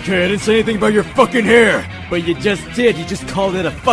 Okay, I didn't say anything about your fucking hair. But you just did. You just called it a fuck.